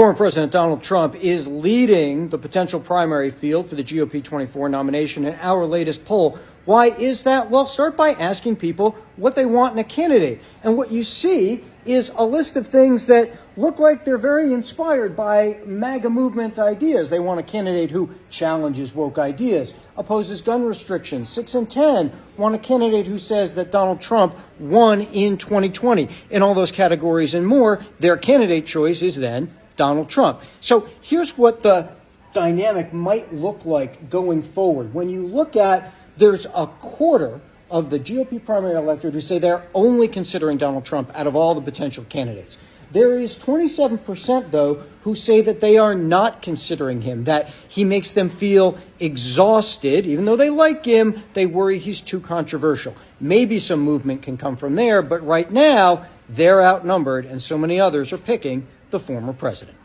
Former President Donald Trump is leading the potential primary field for the GOP 24 nomination in our latest poll. Why is that? Well, start by asking people what they want in a candidate. And what you see is a list of things that look like they're very inspired by MAGA movement ideas. They want a candidate who challenges woke ideas, opposes gun restrictions. Six and 10 want a candidate who says that Donald Trump won in 2020. In all those categories and more, their candidate choice is then Donald Trump. So here's what the dynamic might look like going forward. When you look at there's a quarter of the GOP primary electorate who say they're only considering Donald Trump out of all the potential candidates. There is 27%, though, who say that they are not considering him, that he makes them feel exhausted. Even though they like him, they worry he's too controversial. Maybe some movement can come from there, but right now, they're outnumbered, and so many others are picking the former president.